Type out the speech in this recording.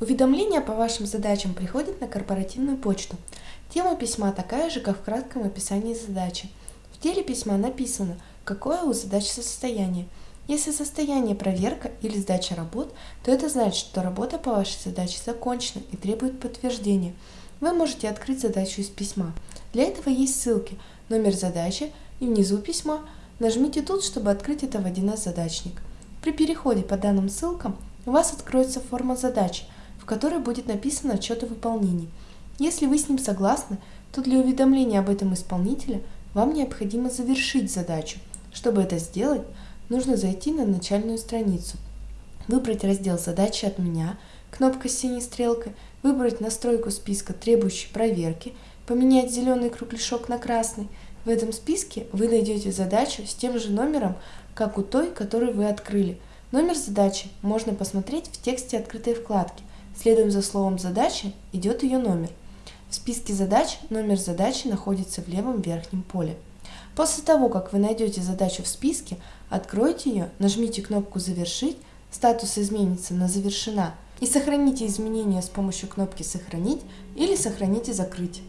Уведомления по вашим задачам приходят на корпоративную почту. Тема письма такая же, как в кратком описании задачи. В теле письма написано, какое у задачи состояние. Если состояние проверка или сдача работ, то это значит, что работа по вашей задаче закончена и требует подтверждения. Вы можете открыть задачу из письма. Для этого есть ссылки, номер задачи и внизу письма. Нажмите тут, чтобы открыть это в 1С задачник. При переходе по данным ссылкам у вас откроется форма задачи, в которой будет написано отчет о выполнении. Если вы с ним согласны, то для уведомления об этом исполнителя вам необходимо завершить задачу. Чтобы это сделать, нужно зайти на начальную страницу, выбрать раздел «Задачи от меня», кнопка с синей стрелкой, выбрать настройку списка требующей проверки, поменять зеленый кругляшок на красный. В этом списке вы найдете задачу с тем же номером, как у той, которую вы открыли. Номер задачи можно посмотреть в тексте открытой вкладки – Следуем за словом «задача» идет ее номер. В списке задач номер задачи находится в левом верхнем поле. После того, как вы найдете задачу в списке, откройте ее, нажмите кнопку «Завершить», статус изменится на «Завершена» и сохраните изменения с помощью кнопки «Сохранить» или «Сохранить и закрыть».